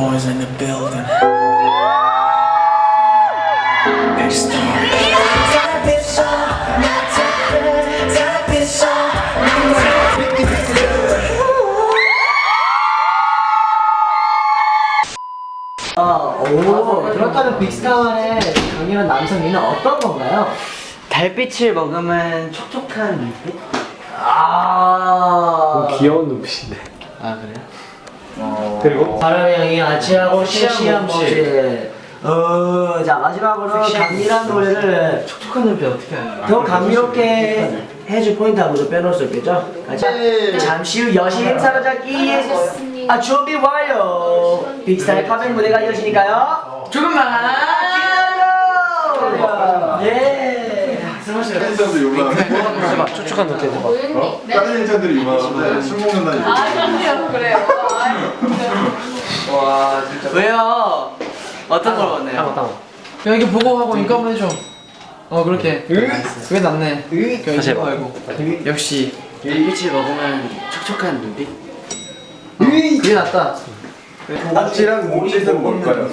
boys in the building. Big star. 오, 그렇다면 빅스타만의 강렬한 남성미는 어떤 건가요? 달빛을 머금은 촉촉한 눈빛? 아, 귀여운 눈빛인데. 아 그래요? 그리고 바람의 향이 아치하고 몸짓. 몸짓. 어, 자 마지막으로 감미란 노래를 촉촉한 눈빛 어떻게 하냐 더 감미롭게 해줄 포인트 아무도 빼놓을 수 없겠죠? 같이 잠시 후 여신 행사가 잡기 아 준비 완료 빅스타의 카멘 무대가 이어지니까요 조금만 기다려 예 팬들도 유명한 촉촉한. 어? 다른 팬들이 유명한데 술 먹는다는 아, 얘기 그래요, 그래요. 와 진짜. 왜요? 어떤 걸 원해요? 땅 땅. 야 이거 보고 하고 이거 한번 해줘. 어 그렇게. 그게 낫네. 그냥 다시 이거 해봐. 말고. 역시. 달빛을 머금은 촉촉한 눈빛? 그게 낫다. 아치랑 몸짓은 뭘까요?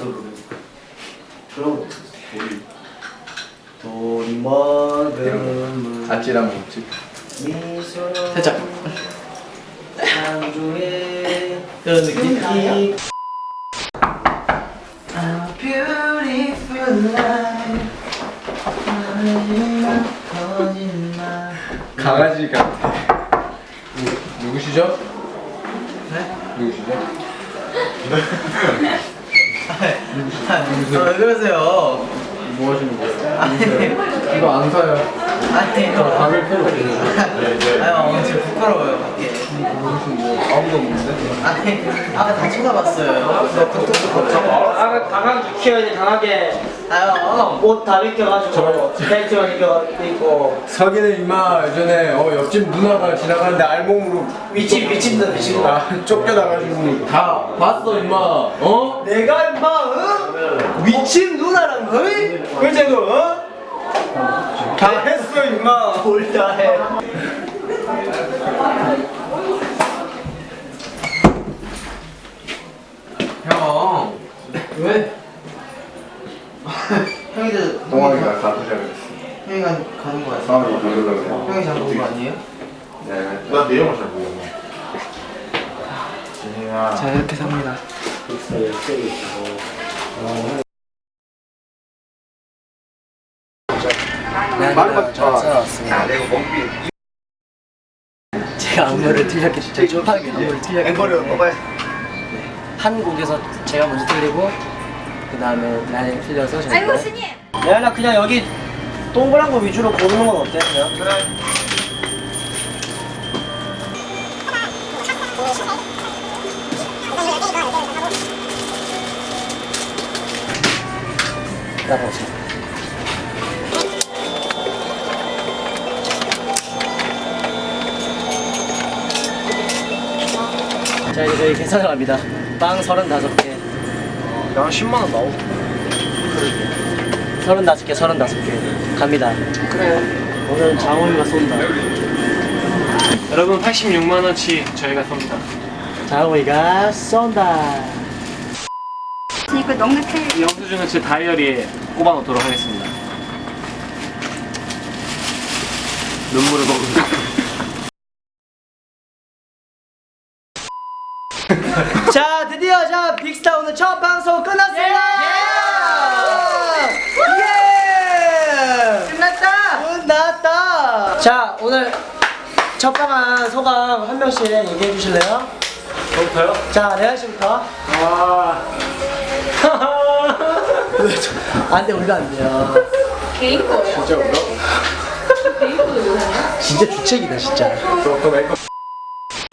돈이 먹으면 아치랑 몸짓 살짝 그런 느낌 A beautiful life 마지막 거짓말 강아지 같아. 누구시죠? 네? 누구시죠? 아, 왜 그러세요? 뭐 하시는 거예요? 아니 이거 안 사요. 아니 담을 필요 없어요. 아유 어, 진짜 부끄러워요 밖에 아무도 없는데? 아니 아까 다 쳐다봤어요 아가 강하게 키워야지 강하게 아유 옷다 벗겨가지고 벨트만 입고 서기는 임마 예전에 어, 옆집 누나가 지나가는데 알몸으로 미친 미친다 미친다 아, 쫓겨나가지고 다 봤어 임마 어? 내가 임마 어? 미친 누나랑 어이? 그제 그 어? 다 했어 임마. 뭘 다 해. 형. 왜? 형이도 동아리가 가수자 그랬어. 형이 가 가는 거 같아 다음에 부르려고. 그래 형이 잡은 거 아니에요? 난 내용을 잘 모르고. 자 이렇게 삽니다 말만 잘 살아왔습니다. 제가 안무를 틀렸기 때문에 급하게 안무를 틀렸기 때문에. 뽑아야 한 곡에서 제가 먼저 틀리고 그 다음에 나이 틀려서 제가 아이고, 스님. 내가 그냥 여기 동그란 거 위주로 고르는 건 어때? 그냥? 따라오세요 자 이제 저희 계산을 합니다. 빵 35개. 야 10만원 나오고. 35개 35개. 갑니다. 그래. 오늘은 장호이가 쏜다. 여러분 86만원치 저희가 섭니다. 장호이가 쏜다. 이거 넉넉해. 이 영수증은 제 다이어리에 꼽아 놓도록 하겠습니다. 눈물을 먹으면 자 드디어 자 빅스타 오늘 첫 방송 끝났습니다 예! 끝났다 끝났다 자 오늘 첫 방한 소감 한 명씩 얘기해 주실래요? 저부터요? 자 레아 씨부터 아 안돼 우리가 안 돼요 개인 거예요. 진짜 울어? 개인 거예요. 진짜 주책이다 진짜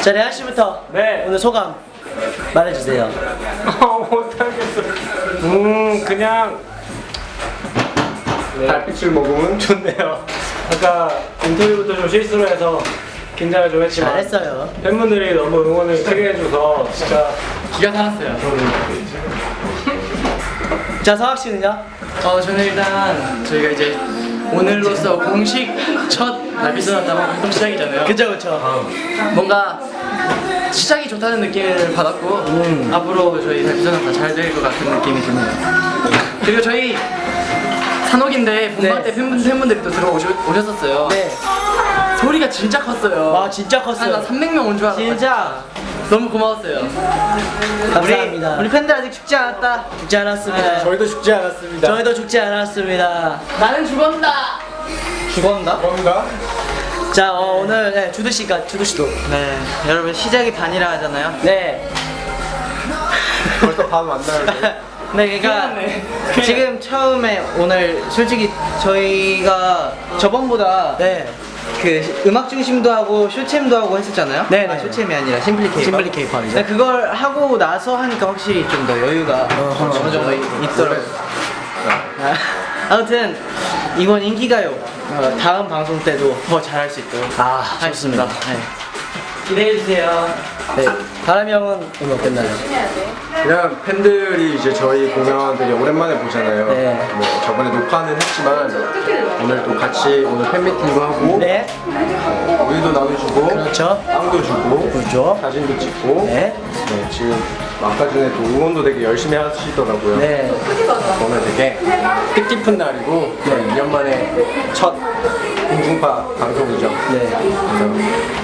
자 레아 씨부터 네. 오늘 소감 말해주세요. 못하겠어. 음 그냥 달빛을 먹으면 좋네요. 아까 인터뷰부터 좀 실수를 해서 긴장을 좀 했지만 잘했어요. 팬분들이 너무 응원을 크게 해줘서 진짜 기가 살았어요 자 서학 씨는요? 어 저는 일단 저희가 이제 오늘로서 공식 첫 날비스 나다방 활동 시작이잖아요. 그죠 그죠 뭔가 시작이 좋다는 느낌을 받았고 앞으로 저희 발전은 다잘 될 것 같은 느낌이 드네요. 그리고 저희 산옥인데 본방 때 팬분, 팬분들이 또 들어오셨었어요. 네. 소리가 진짜 컸어요. 와 진짜 한 컸어요. 300명 온 줄 알았어요. 진짜 너무 고마웠어요. 감사합니다. 우리 팬들 아직 죽지 않았다. 죽지 않았습니다. 저희도 죽지 않았습니다. 저희도 죽지 않았습니다. 나는 죽었다. 죽었나? 뭔가? 자 어, 오늘 네, 주두 씨가 주두 씨도 네, 여러분 시작이 반이라 하잖아요. 네. 벌써 반 만나요. 네, 그러니까 지금 처음에 오늘 솔직히 저희가 저번보다 네. 그 음악 중심도 하고 쇼챔도 하고 했었잖아요. 네, 아, 네. 쇼챔이 아니라 심플리 케이팝. 심플리 케이팝이죠. 네, 그걸 하고 나서 하니까 확실히 좀 더 여유가 어느 정도 있더라고요. 아, 아무튼 이번 인기가요 어, 다음 방송 때도 더 잘할 수 있도록 아 하겠습니다. 좋습니다. 네. 기대해 주세요. 네. 바람이 형은 오늘 어땠나요? 그냥 팬들이 이제 저희 공연 되게 오랜만에 보잖아요. 네. 뭐 저번에 녹화는 했지만 오늘 또 같이 오늘 팬미팅도 하고 네. 우유도 나눠주고 그렇죠. 빵도 주고 그렇죠. 사진도 찍고 네. 네, 지금 아까 전에 또 응원도 되게 열심히 하시더라고요. 네. 오늘 되게 뜻깊은 날이고 네, 2년 만에 첫 공중파 방송이죠. 네. 그래서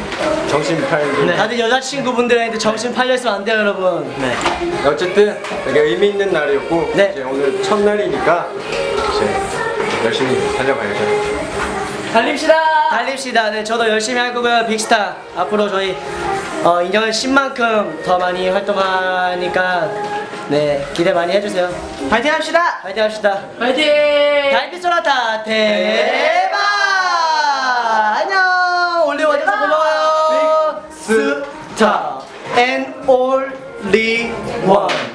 정신 팔고 다들 여자친구분들한테 정신 팔렸으면 안 돼요, 여러분. 네. 어쨌든 되게 의미 있는 날이었고 네. 이제 오늘 첫 날이니까 이제 열심히 달려가야죠. 달립시다. 달립시다. 네, 저도 열심히 할 거고요. 빅스타 앞으로 저희 어, 인정을 10만큼 더 많이 활동하니까 네 기대 많이 해주세요. 파이팅 합시다. 파이팅 합시다. 파이팅! 달빛 소나타 대 top and all the one.